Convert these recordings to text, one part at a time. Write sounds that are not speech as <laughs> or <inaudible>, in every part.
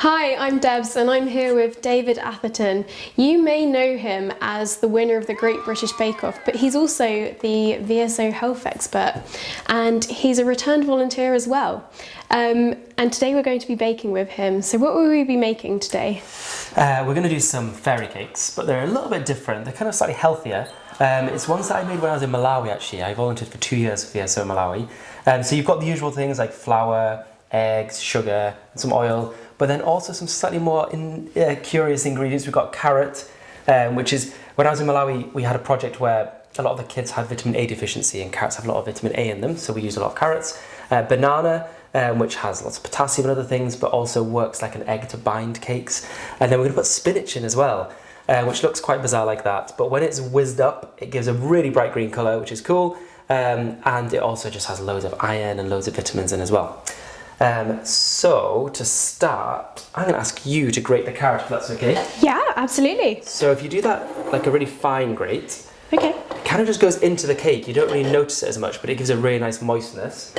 Hi, I'm Debs and I'm here with David Atherton. You may know him as the winner of the Great British Bake Off, but he's also the VSO health expert and he's a returned volunteer as well. Um, and today we're going to be baking with him. So what will we be making today? Uh, we're going to do some fairy cakes, but they're a little bit different. They're kind of slightly healthier. Um, it's ones that I made when I was in Malawi actually. I volunteered for two years for VSO Malawi. Um, so you've got the usual things like flour, eggs, sugar, and some oil, but then also some slightly more in, uh, curious ingredients. We've got carrot, um, which is, when I was in Malawi, we had a project where a lot of the kids had vitamin A deficiency and carrots have a lot of vitamin A in them, so we use a lot of carrots. Uh, banana, um, which has lots of potassium and other things, but also works like an egg to bind cakes. And then we're gonna put spinach in as well, uh, which looks quite bizarre like that. But when it's whizzed up, it gives a really bright green color, which is cool. Um, and it also just has loads of iron and loads of vitamins in as well. Um, so to start, I'm going to ask you to grate the carrot if that's okay. Yeah, absolutely. So if you do that like a really fine grate, Okay. it kind of just goes into the cake. You don't really notice it as much, but it gives a really nice moistness.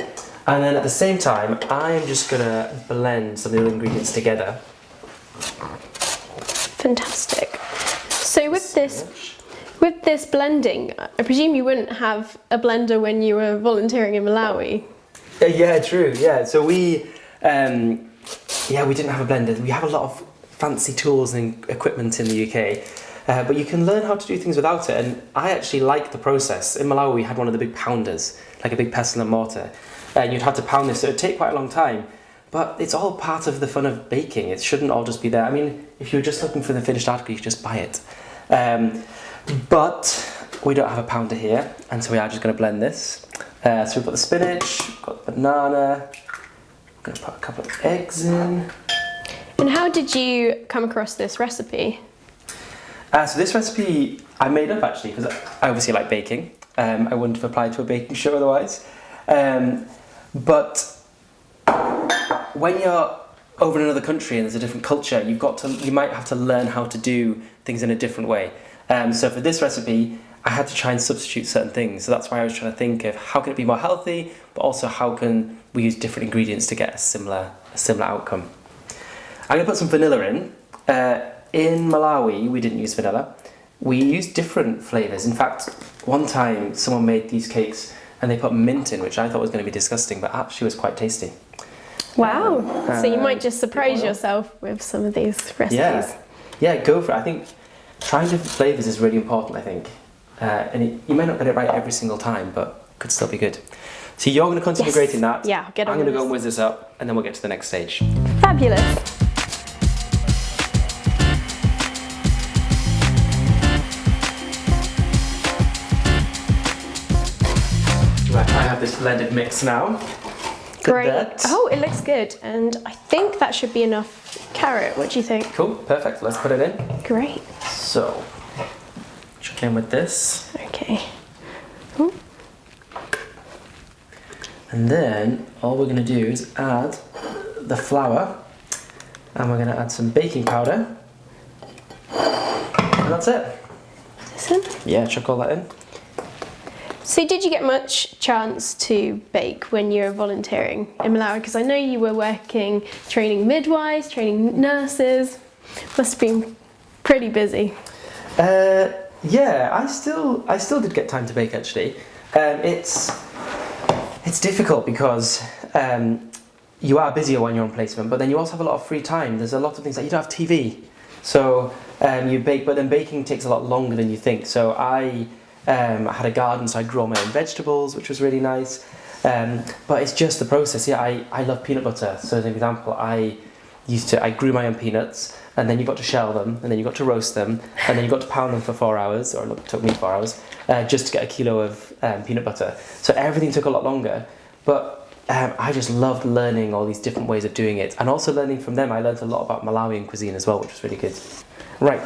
And then at the same time, I'm just going to blend some of the ingredients together. Fantastic. So with this, with this blending, I presume you wouldn't have a blender when you were volunteering in Malawi. <laughs> Yeah, true. Yeah, so we, um, yeah, we didn't have a blender. We have a lot of fancy tools and equipment in the UK, uh, but you can learn how to do things without it. And I actually like the process. In Malawi, we had one of the big pounders, like a big pestle and mortar, and you'd have to pound this. So it'd take quite a long time. But it's all part of the fun of baking. It shouldn't all just be there. I mean, if you're just looking for the finished article, you should just buy it. Um, but we don't have a pounder here, and so we are just going to blend this. Uh, so we've got the spinach, we've got the banana, I'm going to put a couple of eggs in. And how did you come across this recipe? Uh, so this recipe I made up actually because I obviously like baking. Um, I wouldn't have applied to a baking show otherwise. Um, but when you're over in another country and there's a different culture, you've got to, you might have to learn how to do things in a different way. Um, so for this recipe, I had to try and substitute certain things. So that's why I was trying to think of how can it be more healthy, but also how can we use different ingredients to get a similar, a similar outcome. I'm gonna put some vanilla in. Uh, in Malawi, we didn't use vanilla. We used different flavors. In fact, one time someone made these cakes and they put mint in, which I thought was going to be disgusting, but actually was quite tasty. Wow. so you might just surprise yourself with some of these recipes. Yeah, yeah, go for it. I think trying different flavors is really important. I think, uh, and it, you may not get it right every single time, but could still be good. So you're going to continue Yes. grating that. Yeah, get on I'm going to go and whiz this up, and then we'll get to the next stage. Fabulous. Right, I have this blended mix now. Great. Oh, it looks good. And I think that should be enough carrot. What do you think? Cool, perfect. Let's put it in. Great. So, in with this, Okay. Ooh. and then all we're going to do is add the flour, and we're going to add some baking powder, and that's it. Listen. Yeah, chuck all that in. So did you get much chance to bake when you were volunteering in Malawi? Because I know you were working, training midwives, training nurses. Must have been pretty busy. Uh, yeah, I still, I still did get time to bake actually. Um, it's, it's difficult because um, you are busier when you're on placement, but then you also have a lot of free time. There's a lot of things like you don't have TV, so um, you bake, but then baking takes a lot longer than you think. So I, um, had a garden, so I grow my own vegetables, which was really nice. Um, but it's just the process. Yeah, I, I love peanut butter. So as an example, I used to I grew my own peanuts, and then you've got to shell them, and then you've got to roast them, and then you've got to pound them for four hours, or it took me four hours, uh, just to get a kilo of um, peanut butter. So everything took a lot longer, but um, I just loved learning all these different ways of doing it, and also learning from them. I learned a lot about Malawian cuisine as well, which was really good. Right.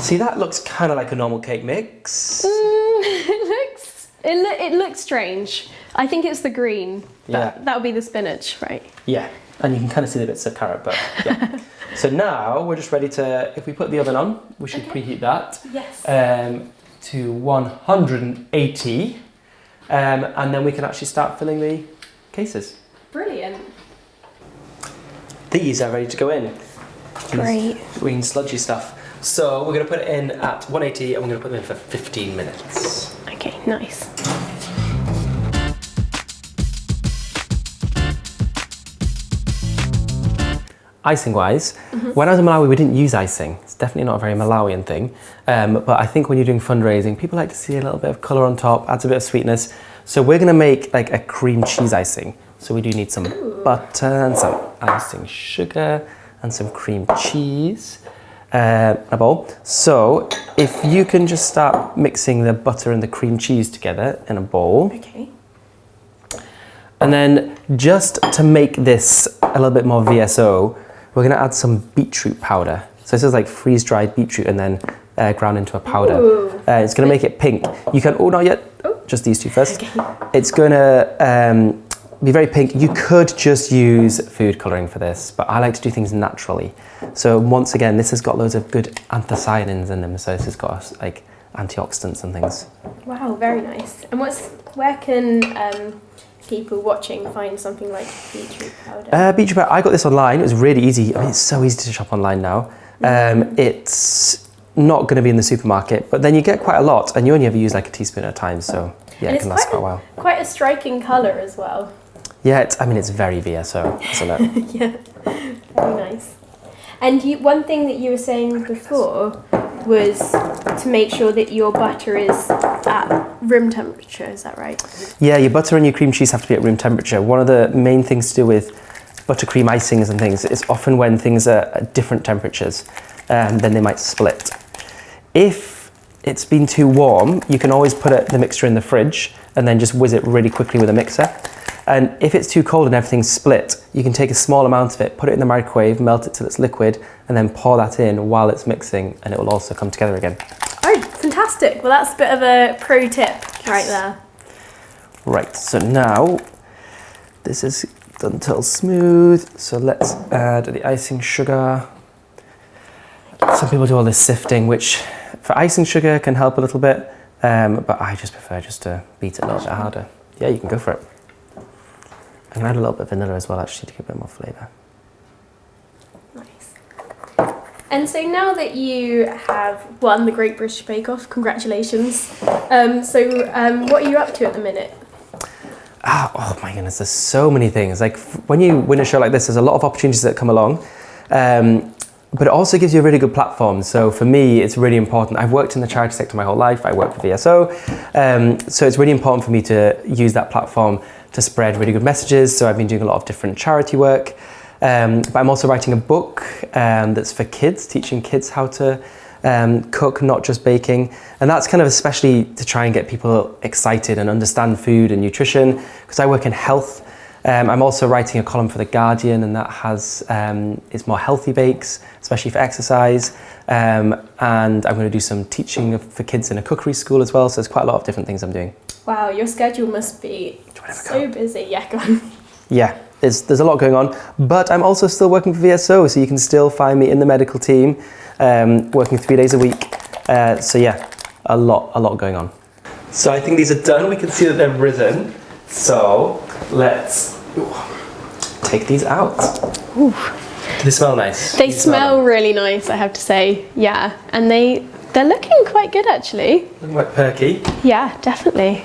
See, that looks kind of like a normal cake mix. Mm, <laughs> it looks it, lo- it looks strange. I think it's the green. Yeah. That, that would be the spinach, right? Yeah, and you can kind of see the bits of carrot, but yeah. <laughs> so now we're just ready to, if we put the oven on, we should preheat that Yes. um, to 180, um, and then we can actually start filling the cases. Brilliant. these are ready to go in. Great. Green sludgy stuff. So we're going to put it in at 180 and we're going to put them in for 15 minutes. Okay, nice. Icing wise, when I was in Malawi, we didn't use icing. It's definitely not a very Malawian thing. Um, but I think when you're doing fundraising, people like to see a little bit of colour on top, adds a bit of sweetness. So we're going to make like a cream cheese icing. So we do need some butter and some icing sugar and some cream cheese. Uh, a bowl. So if you can just start mixing the butter and the cream cheese together in a bowl. Okay. And then just to make this a little bit more VSO, we're gonna add some beetroot powder. So this is like freeze-dried beetroot and then uh, ground into a powder. Uh, it's gonna make it pink. You can, oh, not yet, Oh. just these two first. Okay. It's gonna um, be very pink. You could just use food coloring for this, but I like to do things naturally. So once again, this has got loads of good anthocyanins in them. So this has got like antioxidants and things. Wow, very nice. And what's where can um, people watching find something like beetroot powder? Uh, beetroot powder, I got this online. It was really easy. I mean, it's so easy to shop online now. Um, it's not going to be in the supermarket, but then you get quite a lot, and you only ever use like a teaspoon at a time. So yeah, And it can last quite a while. Quite a striking colour as well. Yeah, it's, I mean, it's very VSO, isn't it? <laughs> yeah, very nice. And you, one thing that you were saying before was to make sure that your butter is at room temperature. Is that right? yeah, your butter and your cream cheese have to be at room temperature. One of the main things to do with buttercream icings and things is often when things are at different temperatures, um, then they might split. If it's been too warm, you can always put it, the mixture in the fridge and then just whiz it really quickly with a mixer. And if it's too cold and everything's split, you can take a small amount of it, put it in the microwave, melt it till it's liquid, and then pour that in while it's mixing, and it will also come together again. Oh, fantastic! Well, that's a bit of a pro tip right there. Right, so now this is done till smooth. So let's add the icing sugar. Some people do all this sifting, which for icing sugar can help a little bit, um, but I just prefer just to beat it a little bit harder. Yeah, you can go for it. I'm add a little bit of vanilla as well, actually, to give it a bit more flavour. Nice. And so now that you have won the Great British Bake Off, congratulations. Um, so, um, what are you up to at the minute? Ah, oh my goodness, there's so many things. Like when you win a show like this, there's a lot of opportunities that come along. Um, but it also gives you a really good platform. So for me, it's really important. I've worked in the charity sector my whole life. I work for VSO. Um, so it's really important for me to use that platform to spread really good messages. So I've been doing a lot of different charity work. Um, but I'm also writing a book um, that's for kids, teaching kids how to um, cook, not just baking. And that's kind of especially to try and get people excited and understand food and nutrition, because I work in health. Um, I'm also writing a column for The Guardian, and that has um, it's more healthy bakes, especially for exercise. Um, and I'm going to do some teaching for kids in a cookery school as well. So there's quite a lot of different things I'm doing. Wow, your schedule must be you wanna have a so busy. Yeah, go on. Yeah, there's, there's a lot going on, but I'm also still working for VSO, so you can still find me in the medical team, um, working three days a week. Uh, so yeah, a lot, a lot going on. So I think these are done. We can see that they're risen. So let's ooh, take these out. Do they smell nice? They You smell really nice, I have to say. Yeah, and they they're looking quite good actually. them? Looking quite perky. Yeah, definitely.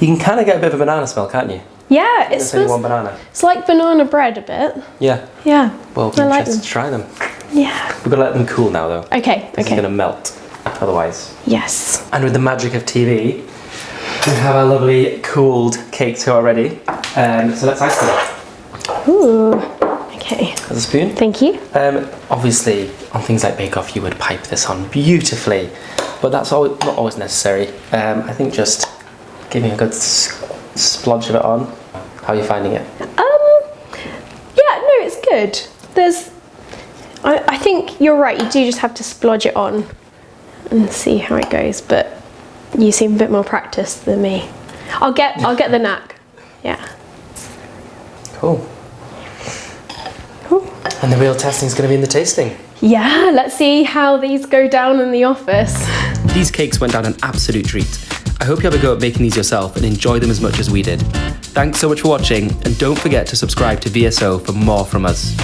You can kind of get a bit of a banana smell, can't you? Yeah, It's only one banana. It's like banana bread a bit. Yeah. Yeah. Well, I like them. to try them. Yeah. We've got to let them cool now, though. Okay. This is Okay. going to melt otherwise. Yes. And with the magic of TV, we have our lovely cooled cakes here already. Um, so let's ice them. Ooh. Okay. Has a spoon. Thank you. Um, obviously, on things like Bake Off, you would pipe this on beautifully, but that's always, not always necessary. Um, I think just giving a good s- splodge of it on. How are you finding it? Um. Yeah. No, it's good. There's. I, I think you're right. You do just have to splodge it on and see how it goes. But you seem a bit more practiced than me. I'll get. I'll get the knack. Yeah. Cool. Cool. And the real testing is going to be in the tasting. Yeah. Let's see how these go down in the office. These cakes went down an absolute treat. I hope you have a go at making these yourself and enjoy them as much as we did. Thanks so much for watching, and don't forget to subscribe to VSO for more from us.